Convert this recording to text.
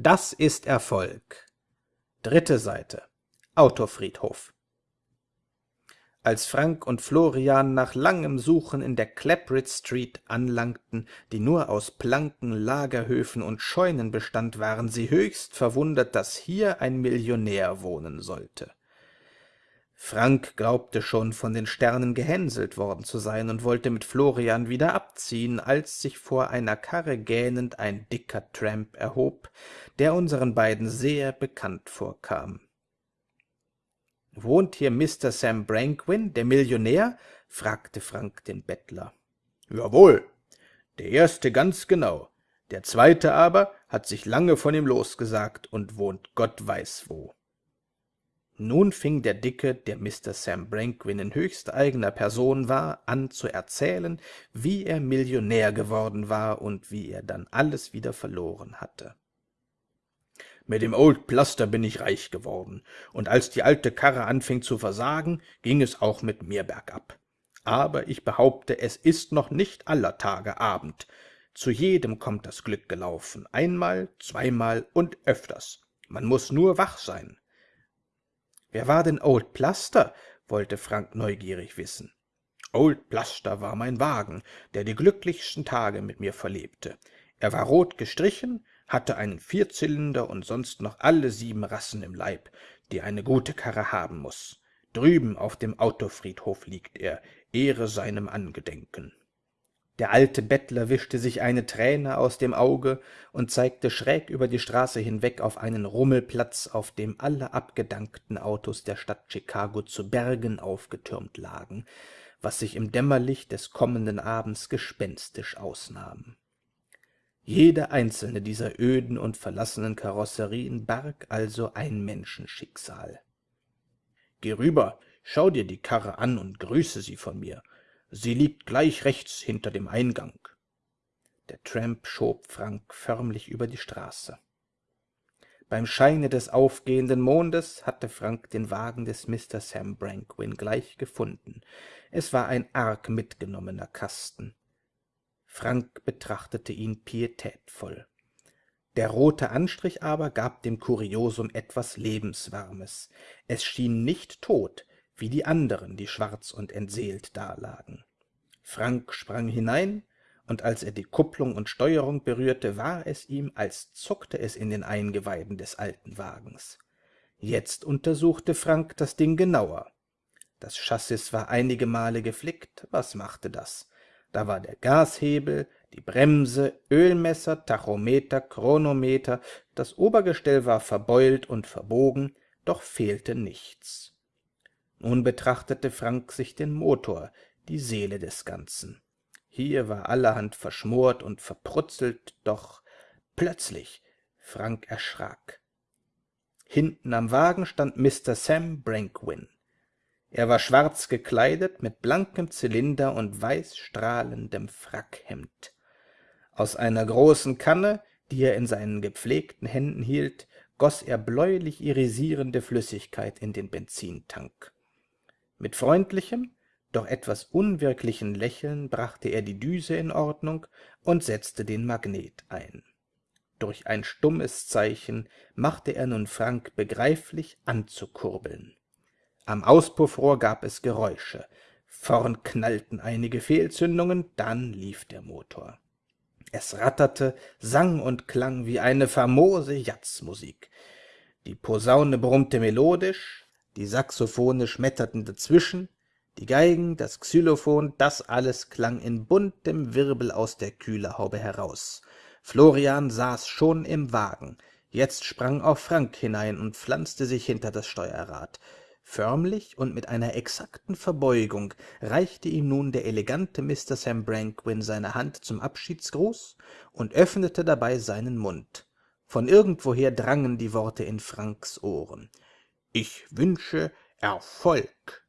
Das ist Erfolg. Dritte Seite. Autofriedhof. Als Frank und Florian nach langem Suchen in der Clapbridge Street anlangten, die nur aus Planken, Lagerhöfen und Scheunen bestand, waren sie höchst verwundert, dass hier ein Millionär wohnen sollte. Frank glaubte schon von den Sternen gehänselt worden zu sein und wollte mit Florian wieder abziehen, als sich vor einer Karre gähnend ein dicker Tramp erhob, der unseren beiden sehr bekannt vorkam. »Wohnt hier Mr. Sam Branquin, der Millionär?« fragte Frank den Bettler. »Jawohl, der erste ganz genau, der zweite aber hat sich lange von ihm losgesagt und wohnt Gott weiß wo.« Nun fing der Dicke, der Mr. Sam Branquin in höchst eigener Person war, an zu erzählen, wie er Millionär geworden war und wie er dann alles wieder verloren hatte. Mit dem Old Plaster bin ich reich geworden, und als die alte Karre anfing zu versagen, ging es auch mit mir bergab. Aber ich behaupte, es ist noch nicht aller Tage Abend. Zu jedem kommt das Glück gelaufen, einmal, zweimal und öfters. Man muss nur wach sein. Wer war denn Old Plaster? wollte Frank neugierig wissen. Old Plaster war mein Wagen, der die glücklichsten Tage mit mir verlebte. Er war rot gestrichen, hatte einen Vierzylinder und sonst noch alle sieben Rassen im Leib, die eine gute Karre haben muss. Drüben auf dem Autofriedhof liegt er, Ehre seinem Angedenken. Der alte Bettler wischte sich eine Träne aus dem Auge und zeigte schräg über die Straße hinweg auf einen Rummelplatz, auf dem alle abgedankten Autos der Stadt Chicago zu Bergen aufgetürmt lagen, was sich im Dämmerlicht des kommenden Abends gespenstisch ausnahm. Jede einzelne dieser öden und verlassenen Karosserien barg also ein Menschenschicksal. »Geh rüber, schau dir die Karre an und grüße sie von mir. Sie liegt gleich rechts hinter dem Eingang.« Der Tramp schob Frank förmlich über die Straße. Beim Scheine des aufgehenden Mondes hatte Frank den Wagen des Mr. Sam Branquin gleich gefunden. Es war ein arg mitgenommener Kasten. Frank betrachtete ihn pietätvoll. Der rote Anstrich aber gab dem Kuriosum etwas Lebenswarmes. Es schien nicht tot, wie die anderen, die schwarz und entseelt dalagen. Frank sprang hinein, und als er die Kupplung und Steuerung berührte, war es ihm, als zuckte es in den Eingeweiden des alten Wagens. Jetzt untersuchte Frank das Ding genauer. Das Chassis war einige Male geflickt, was machte das? Da war der Gashebel, die Bremse, Ölmesser, Tachometer, Chronometer, das Obergestell war verbeult und verbogen, doch fehlte nichts. Nun betrachtete Frank sich den Motor, die Seele des Ganzen. Hier war allerhand verschmort und verprutzelt, doch plötzlich Frank erschrak. Hinten am Wagen stand Mr. Sam Brankwin. Er war schwarz gekleidet, mit blankem Zylinder und weißstrahlendem Frackhemd. Aus einer großen Kanne, die er in seinen gepflegten Händen hielt, goss er bläulich irisierende Flüssigkeit in den Benzintank. Mit freundlichem, doch etwas unwirklichen Lächeln brachte er die Düse in Ordnung und setzte den Magnet ein. Durch ein stummes Zeichen machte er nun Frank begreiflich anzukurbeln. Am Auspuffrohr gab es Geräusche. Vorn knallten einige Fehlzündungen, dann lief der Motor. Es ratterte, sang und klang wie eine famose Jazzmusik. Die Posaune brummte melodisch, die Saxophone schmetterten dazwischen, die Geigen, das Xylophon, das alles klang in buntem Wirbel aus der Kühlerhaube heraus. Florian saß schon im Wagen. Jetzt sprang auch Frank hinein und pflanzte sich hinter das Steuerrad. Förmlich und mit einer exakten Verbeugung reichte ihm nun der elegante Mr. Sam Branquin seine Hand zum Abschiedsgruß und öffnete dabei seinen Mund. Von irgendwoher drangen die Worte in Franks Ohren. »Ich wünsche Erfolg!«